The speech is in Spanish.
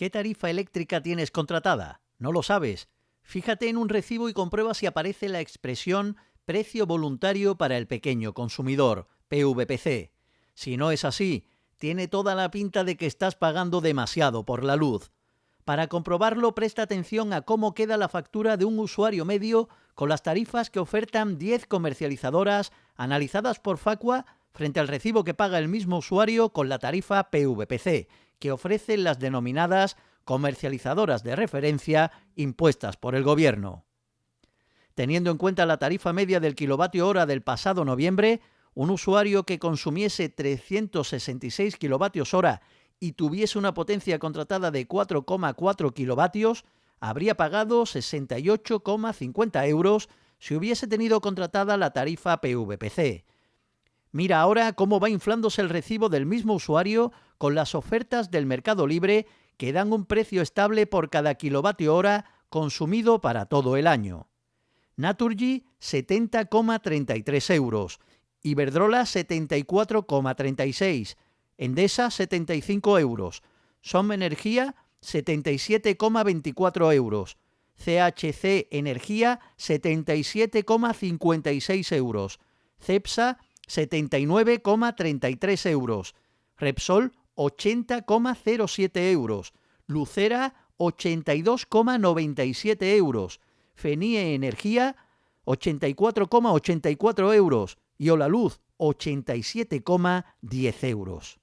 ¿Qué tarifa eléctrica tienes contratada? ¿No lo sabes? Fíjate en un recibo y comprueba si aparece la expresión precio voluntario para el pequeño consumidor, PVPC. Si no es así, tiene toda la pinta de que estás pagando demasiado por la luz. Para comprobarlo, presta atención a cómo queda la factura de un usuario medio con las tarifas que ofertan 10 comercializadoras analizadas por Facua frente al recibo que paga el mismo usuario con la tarifa PVPC, que ofrecen las denominadas comercializadoras de referencia impuestas por el Gobierno. Teniendo en cuenta la tarifa media del kilovatio hora del pasado noviembre, un usuario que consumiese 366 kilovatios hora y tuviese una potencia contratada de 4,4 kilovatios, habría pagado 68,50 euros si hubiese tenido contratada la tarifa PVPC. Mira ahora cómo va inflándose el recibo del mismo usuario con las ofertas del mercado libre que dan un precio estable por cada kilovatio hora consumido para todo el año. Naturgy 70,33 euros, Iberdrola 74,36, Endesa 75 euros, Som Energía 77,24 euros, CHC Energía 77,56 euros, Cepsa 79,33 euros, Repsol 80,07 euros, Lucera 82,97 euros, Fenie Energía 84,84 euros. Y Olaluz 87,10 euros.